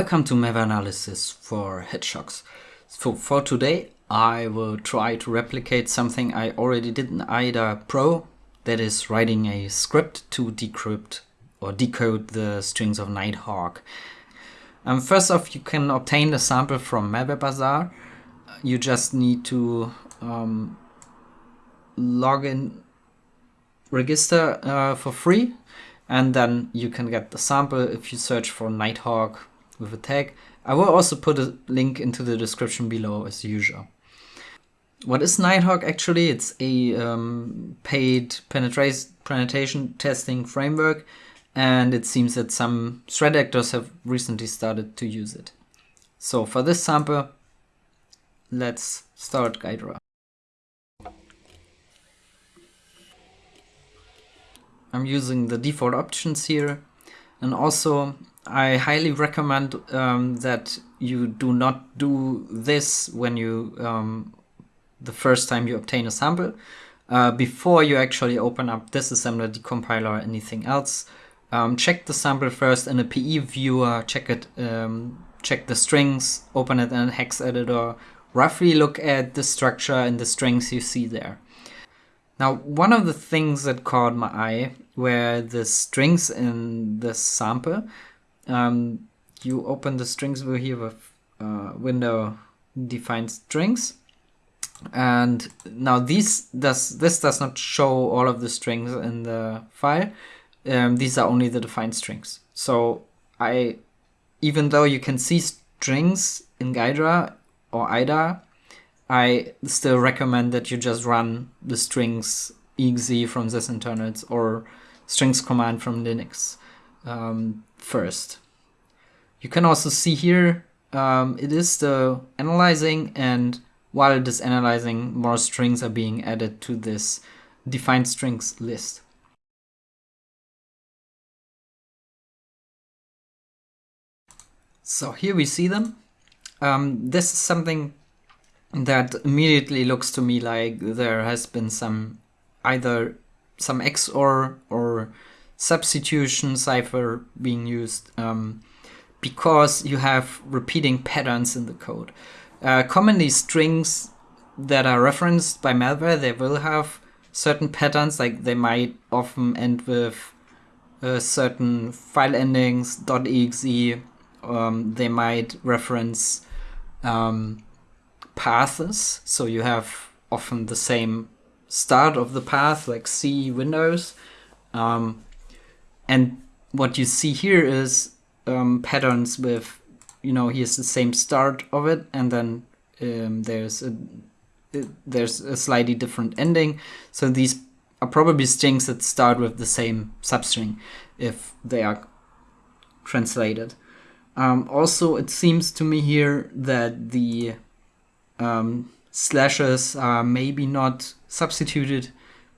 Welcome to Malware Analysis for Hedgehogs. So for today I will try to replicate something I already did in IDA Pro, that is writing a script to decrypt or decode the strings of Nighthawk. Um, first off, you can obtain the sample from Malware Bazaar. You just need to um, log in, register uh, for free, and then you can get the sample if you search for Nighthawk with a tag. I will also put a link into the description below as usual. What is Nighthawk actually? It's a um, paid penetration testing framework and it seems that some threat actors have recently started to use it. So for this sample, let's start Ghidra. I'm using the default options here and also I highly recommend um, that you do not do this when you um, the first time you obtain a sample uh, before you actually open up disassembler, decompiler or anything else. Um, check the sample first in a PE viewer, check it, um, check the strings, open it in a hex editor, roughly look at the structure and the strings you see there. Now, one of the things that caught my eye were the strings in the sample. Um, you open the strings view here with uh, window define strings. And now these does this does not show all of the strings in the file. Um, these are only the defined strings. So I, even though you can see strings in Ghidra or IDA, I still recommend that you just run the strings exe from Sysinternals or strings command from Linux um, first. You can also see here, um, it is the analyzing and while it is analyzing, more strings are being added to this defined strings list. So here we see them. Um, this is something that immediately looks to me like there has been some either some XOR or substitution cipher being used um, because you have repeating patterns in the code. Uh, commonly strings that are referenced by malware, they will have certain patterns, like they might often end with uh, certain file endings, .exe, um, they might reference um, paths, so you have often the same start of the path, like C Windows. Um, and what you see here is um, patterns with you know here's the same start of it and then um, there's a there's a slightly different ending. So these are probably strings that start with the same substring if they are translated. Um, also it seems to me here that the um, slashes are maybe not substituted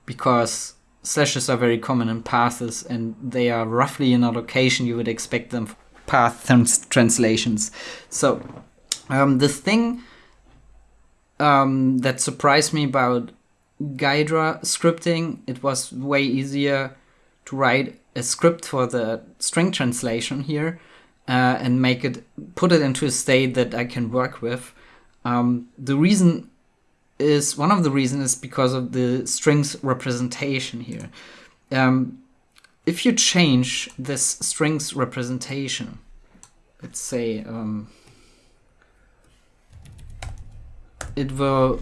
because slashes are very common in paths and they are roughly in a location you would expect them path trans translations. So um, the thing um, that surprised me about Ghidra scripting, it was way easier to write a script for the string translation here uh, and make it, put it into a state that I can work with. Um, the reason is, one of the reasons is because of the strings representation here. Um, if you change this strings representation, let's say um, it will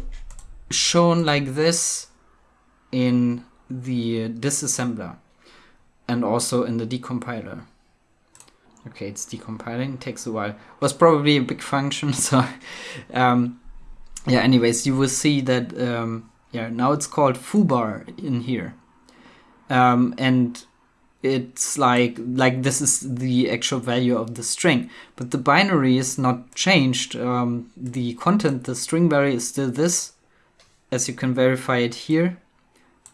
shown like this in the disassembler and also in the decompiler. Okay, it's decompiling, it takes a while. Was probably a big function, so um, yeah, anyways, you will see that um, yeah, now it's called foobar in here. Um, and it's like like this is the actual value of the string. But the binary is not changed. Um, the content the string value is still this. As you can verify it here.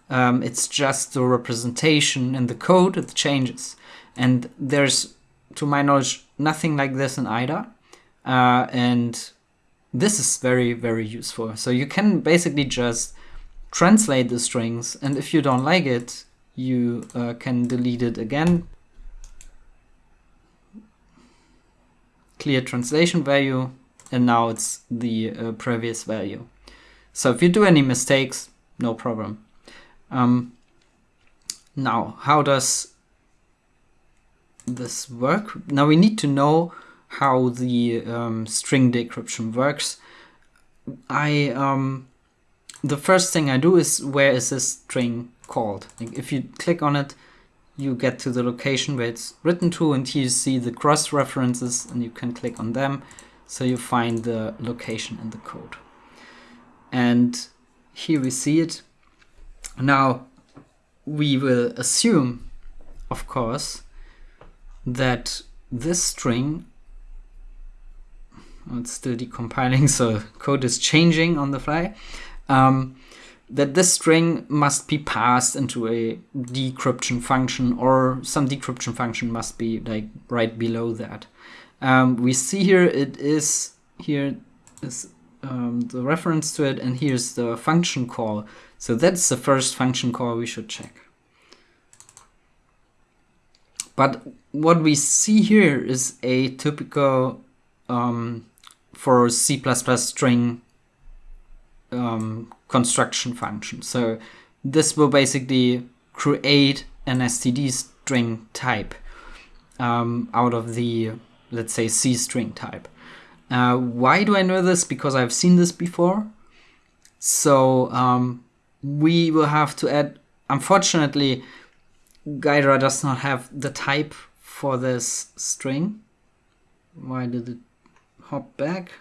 Um, it's just the representation in the code that changes. And there's to my knowledge nothing like this in IDA uh, and this is very very useful so you can basically just translate the strings and if you don't like it you uh, can delete it again clear translation value, and now it's the uh, previous value. So if you do any mistakes, no problem. Um, now, how does this work? Now we need to know how the um, string decryption works. I um, the first thing I do is where is this string called? Like if you click on it, you get to the location where it's written to, and here you see the cross references, and you can click on them, so you find the location in the code. And here we see it. Now we will assume, of course, that this string it's still decompiling, so code is changing on the fly. Um, that this string must be passed into a decryption function or some decryption function must be like right below that. Um, we see here it is here is um, the reference to it and here's the function call. So that's the first function call we should check. But what we see here is a typical um, for C++ string um, construction function. So this will basically create an std string type um, out of the, let's say, C string type. Uh, why do I know this? Because I've seen this before. So um, we will have to add, unfortunately, Ghidra does not have the type for this string. Why did it hop back?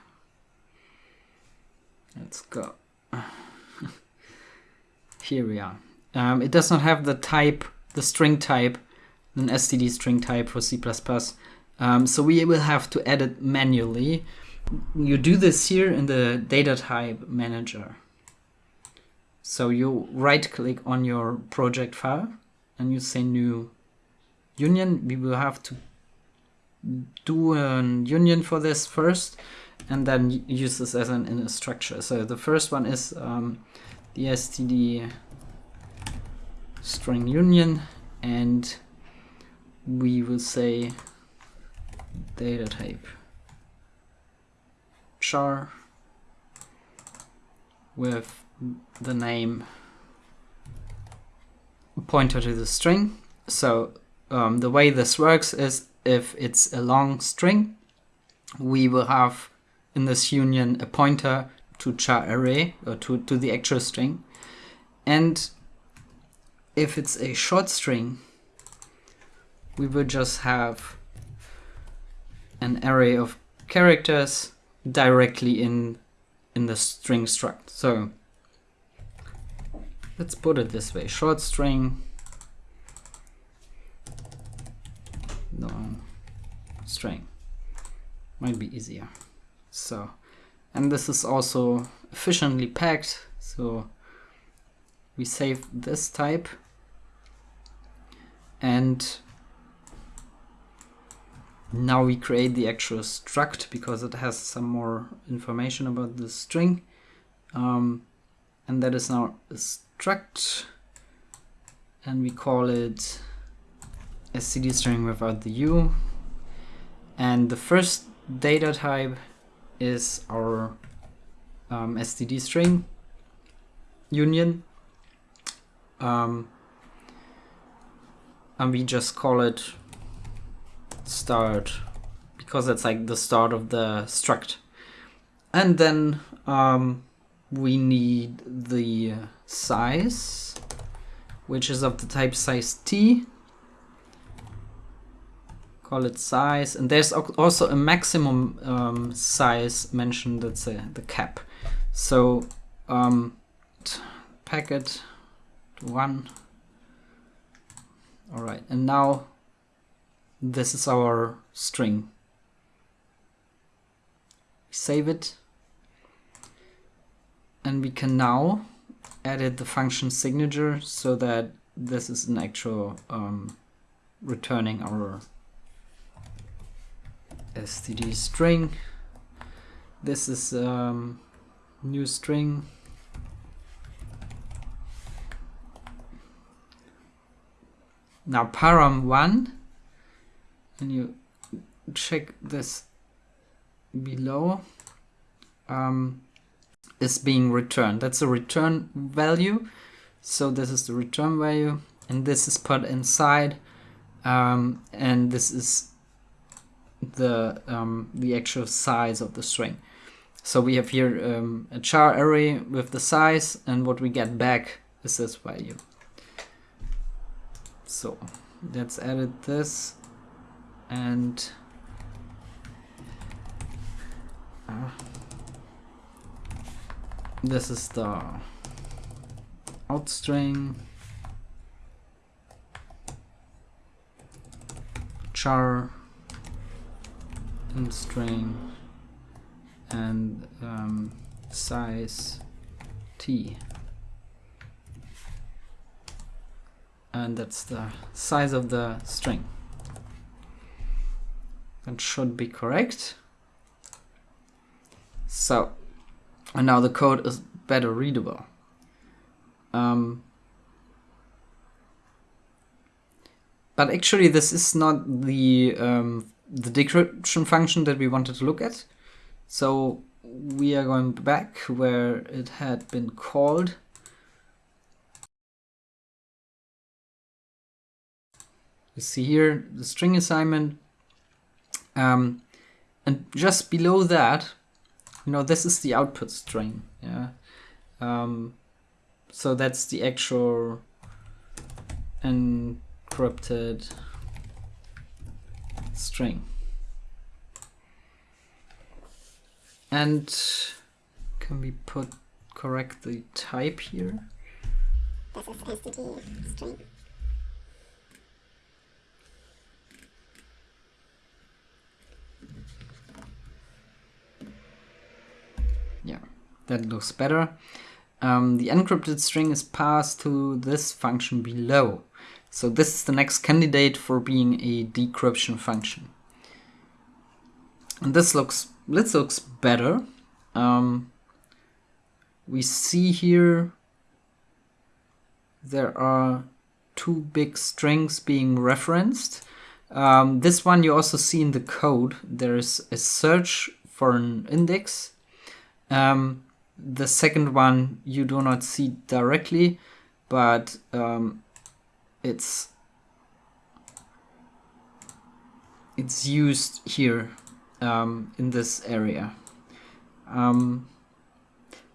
Let's go. Here we are. Um, it does not have the type, the string type, an std string type for C++. Um, so we will have to add it manually. You do this here in the data type manager. So you right click on your project file and you say new union. We will have to do a union for this first and then use this as an inner structure. So the first one is um, the std string union and we will say data type char with the name pointer to the string. So um, the way this works is if it's a long string, we will have in this union a pointer to char array or to, to the actual string. And if it's a short string, we will just have an array of characters directly in in the string struct. So let's put it this way, short string long string might be easier. So, and this is also efficiently packed. So we save this type and now we create the actual struct because it has some more information about the string. Um, and that is now a struct and we call it std string without the u and the first data type is our um, std string union. Um, and we just call it start because it's like the start of the struct. And then um, we need the size which is of the type size t call it size and there's also a maximum um, size mentioned that's the cap. So um, packet one. All right and now this is our string. Save it. And we can now edit the function signature so that this is an actual um, returning our std string. This is um, new string. Now param1 and you check this below. Um, is being returned. That's a return value. So this is the return value. And this is put inside. Um, and this is the um, the actual size of the string. So we have here um, a char array with the size and what we get back is this value. So let's edit this and uh, this is the out string char in string and um, size t. And that's the size of the string. That should be correct. So and now the code is better readable. Um, but actually this is not the um, the decryption function that we wanted to look at. So we are going back where it had been called. You see here the string assignment. Um, and just below that you know this is the output string yeah? Um, so that's the actual encrypted string. And can we put correct the type here? This is STD string. Yeah that looks better. Um, the encrypted string is passed to this function below. So this is the next candidate for being a decryption function. And this looks, this looks better. Um, we see here there are two big strings being referenced. Um, this one you also see in the code. There is a search for an index. Um, the second one you do not see directly, but um, it's it's used here um, in this area. Um,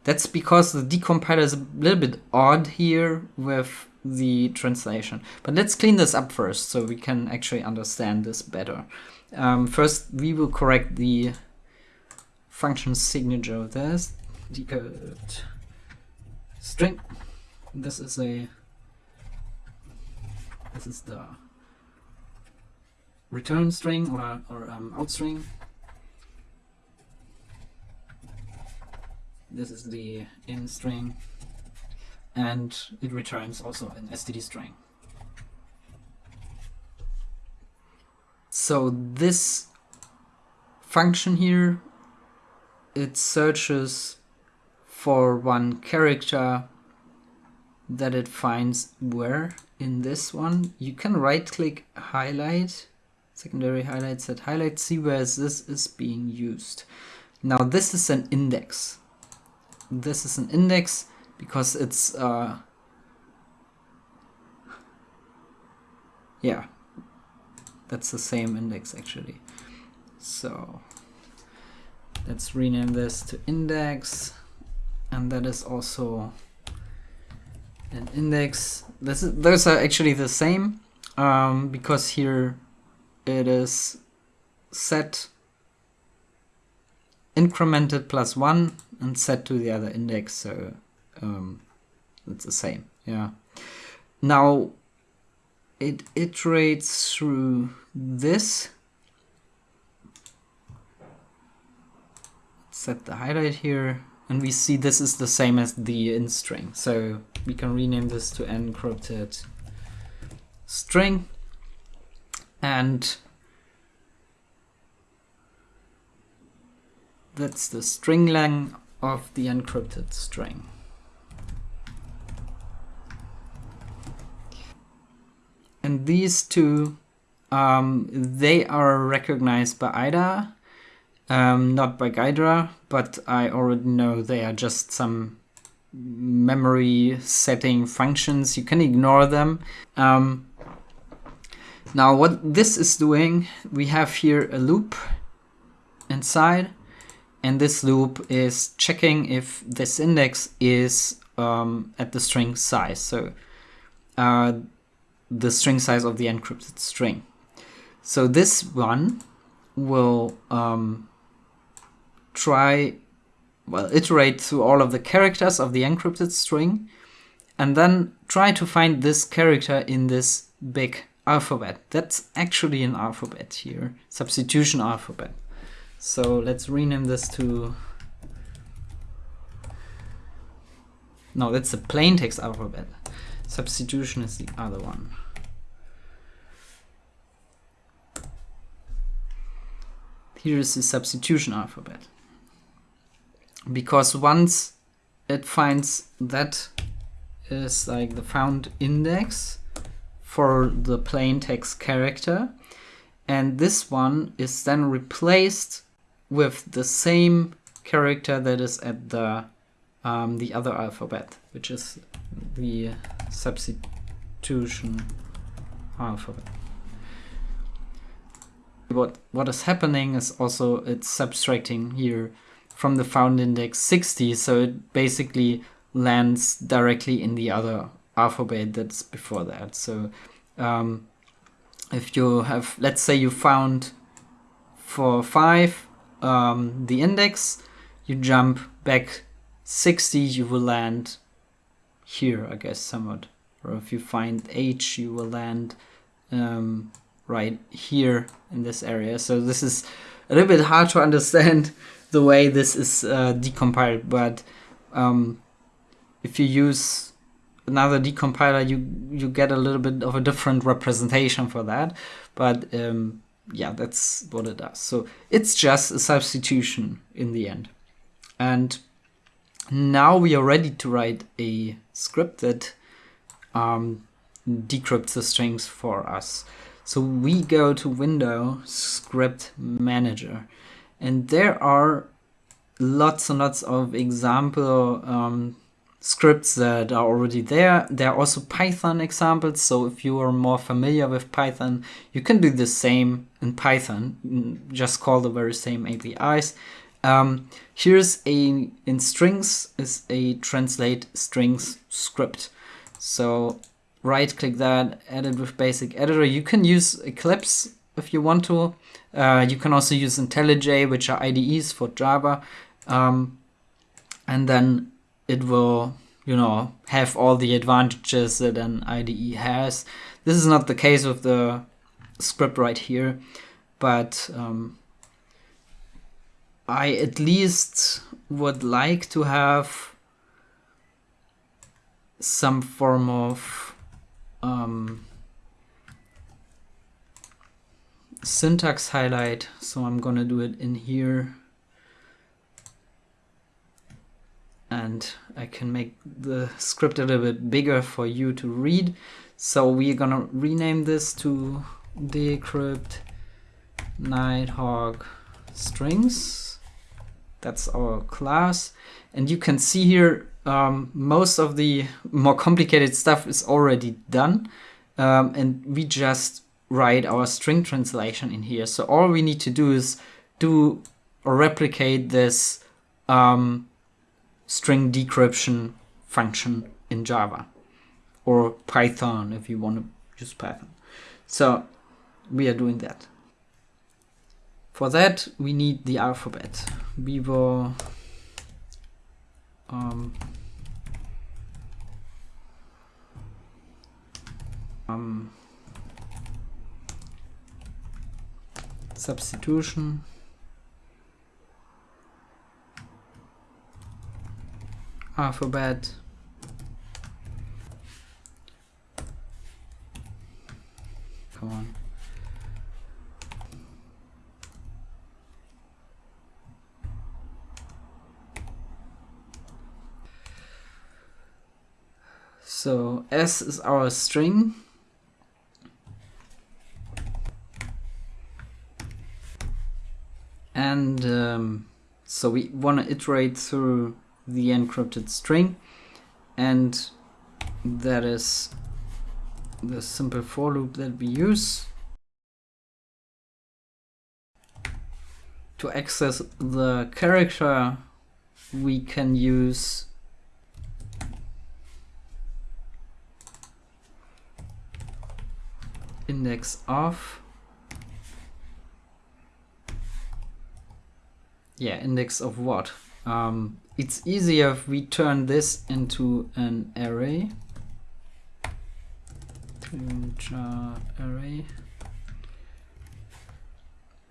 that's because the decompiler is a little bit odd here with the translation. But let's clean this up first so we can actually understand this better. Um, first, we will correct the function signature of this decode string. This is a this is the return string or, or um, out string. This is the in string and it returns also an std string. So this function here, it searches for one character that it finds where in this one. You can right click highlight, secondary highlight set highlight, see where this is being used. Now this is an index. This is an index because it's uh, yeah that's the same index actually so let's rename this to index and that is also an index. This is, those are actually the same um, because here it is set incremented plus one and set to the other index so um, it's the same yeah now it iterates through this set the highlight here and we see this is the same as the in string. So we can rename this to encrypted string and that's the string length of the encrypted string. And these two, um, they are recognized by IDA um, not by Ghidra, but I already know they are just some memory setting functions. You can ignore them. Um, now what this is doing, we have here a loop inside and this loop is checking if this index is um, at the string size. So uh, the string size of the encrypted string. So this one will um, try, well, iterate through all of the characters of the encrypted string and then try to find this character in this big alphabet. That's actually an alphabet here, substitution alphabet. So let's rename this to, no, that's the plain text alphabet. Substitution is the other one. Here is the substitution alphabet. Because once it finds that is like the found index for the plain text character, and this one is then replaced with the same character that is at the um, the other alphabet, which is the substitution alphabet. What what is happening is also it's subtracting here from the found index 60, so it basically lands directly in the other alphabet that's before that. So um, if you have, let's say you found for 5 um, the index, you jump back 60, you will land here, I guess, somewhat. Or if you find H, you will land um, right here in this area. So this is a little bit hard to understand the way this is uh, decompiled, but um, if you use another decompiler, you you get a little bit of a different representation for that. But um, yeah, that's what it does. So it's just a substitution in the end. And now we are ready to write a script that um, decrypts the strings for us. So we go to Window Script Manager, and there are lots and lots of example um, scripts that are already there. There are also Python examples, so if you are more familiar with Python, you can do the same in Python, mm, just call the very same APIs. Um, here's a, in strings is a translate strings script. So right click that, edit with basic editor. You can use Eclipse if you want to. Uh, you can also use IntelliJ, which are IDEs for Java. Um, and then it will, you know, have all the advantages that an IDE has. This is not the case with the script right here, but um, I at least would like to have some form of um, syntax highlight. So I'm gonna do it in here. And I can make the script a little bit bigger for you to read. So we're gonna rename this to decrypt nighthawk strings. That's our class. And you can see here um, most of the more complicated stuff is already done. Um, and we just write our string translation in here. So all we need to do is do or replicate this um, string decryption function in Java or Python if you want to use Python. So we are doing that. For that we need the alphabet. We will um, um, substitution. Alphabet. Come on. So S is our string. and um, so we want to iterate through the encrypted string and that is the simple for loop that we use to access the character we can use index of yeah index of what? Um, it's easier if we turn this into an array. Array.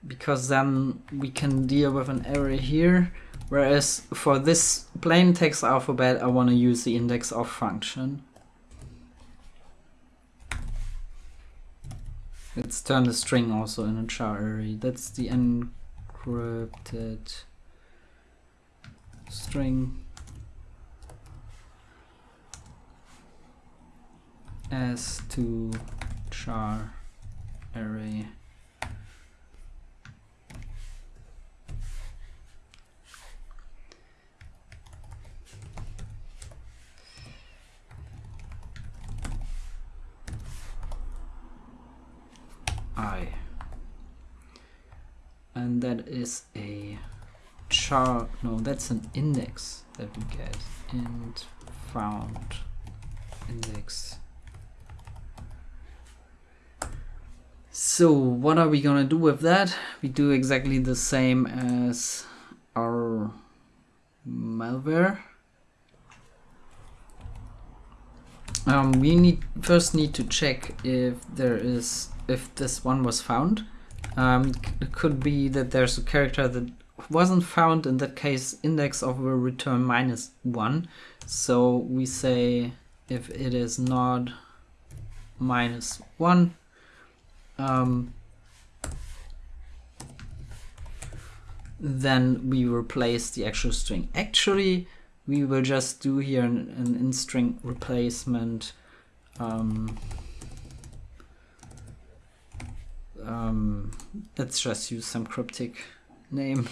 Because then we can deal with an array here. Whereas for this plain text alphabet I want to use the index of function. Let's turn the string also in a char array. That's the encrypted string. As to char array i and that is a char no that's an index that we get int found index. So what are we gonna do with that? We do exactly the same as our malware. Um, we need first need to check if there is if this one was found um, it could be that there's a character that wasn't found in that case index of will return minus one. So we say if it is not minus one um, then we replace the actual string. Actually we will just do here an, an in string replacement um, um, let's just use some cryptic name.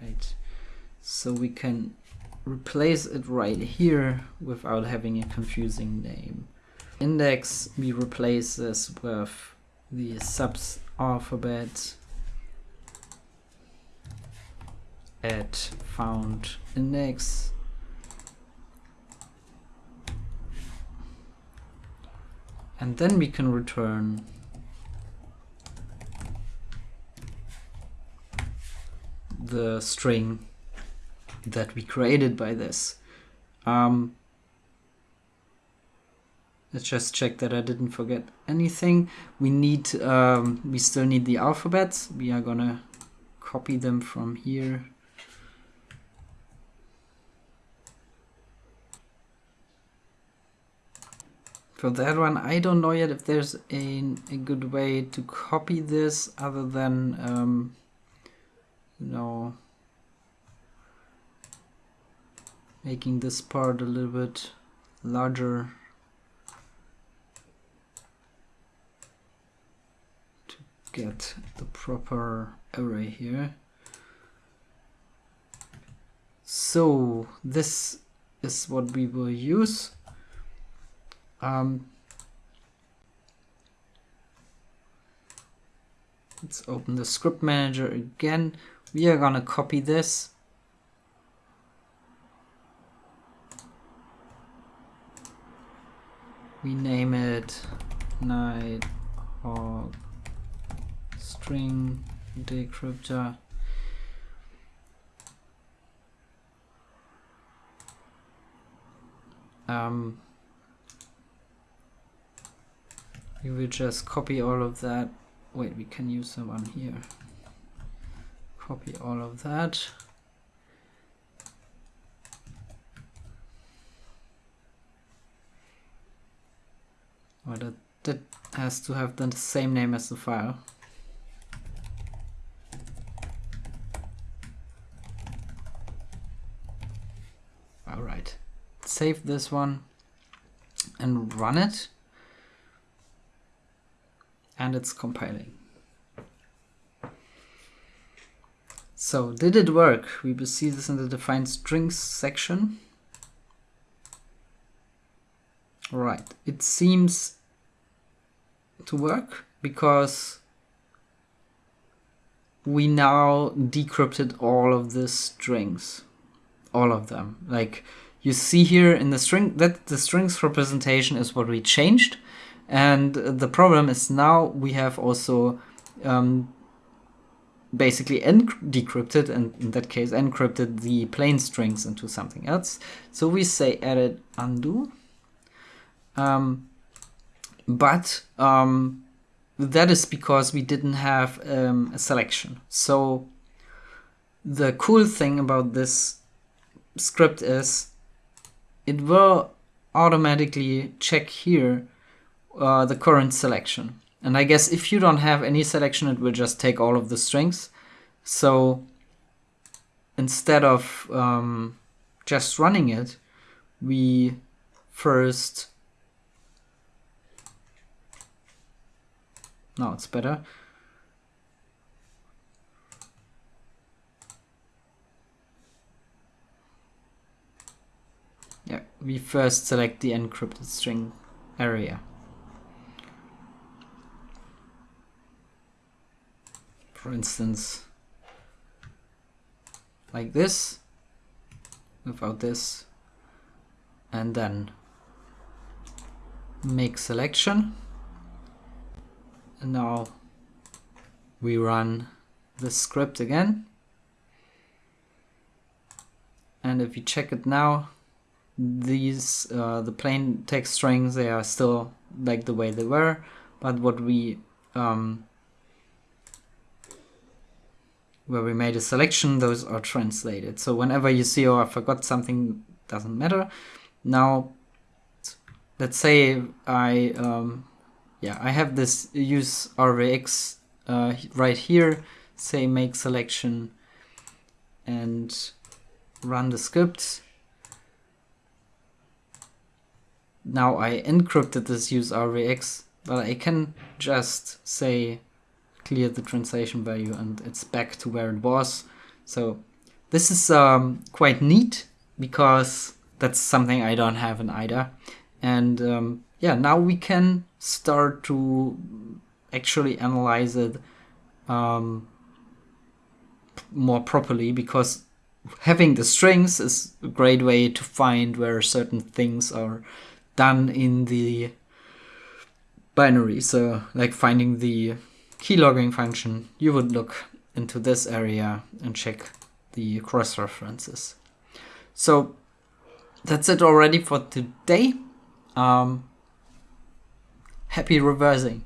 right. So we can replace it right here without having a confusing name. Index we replace this with the subs alphabet at found index and then we can return the string that we created by this. Um, let's just check that I didn't forget anything. We need, um, we still need the alphabets. We are gonna copy them from here. For that one, I don't know yet if there's a, a good way to copy this other than, um, you know, making this part a little bit larger to get the proper array here. So this is what we will use. Um, let's open the script manager again. We are gonna copy this. We name it nighthawk string decryptor. Um, we will just copy all of that wait we can use the one here. Copy all of that. Well, that, that has to have the same name as the file. All right. Save this one and run it and it's compiling. So did it work? We will see this in the define strings section. Right, it seems to work because we now decrypted all of the strings, all of them. Like you see here in the string that the strings representation is what we changed and the problem is now we have also um, basically decrypted and in that case encrypted the plain strings into something else. So we say edit undo. Um, but um, that is because we didn't have um, a selection. So the cool thing about this script is it will automatically check here uh, the current selection. And I guess if you don't have any selection, it will just take all of the strings. So instead of um, just running it, we first Now it's better. Yeah, we first select the encrypted string area. For instance, like this, without this, and then make selection. And now we run the script again. And if you check it now these uh, the plain text strings they are still like the way they were. But what we um, where we made a selection those are translated so whenever you see oh I forgot something doesn't matter now let's say I um, yeah, I have this use RVX uh, right here, say make selection and run the script. Now I encrypted this use RVX, but I can just say clear the translation value and it's back to where it was. So this is um, quite neat because that's something I don't have in IDA. And um, yeah, now we can start to actually analyze it um, more properly because having the strings is a great way to find where certain things are done in the binary. So like finding the keylogging function, you would look into this area and check the cross references. So that's it already for today. Um, happy reversing.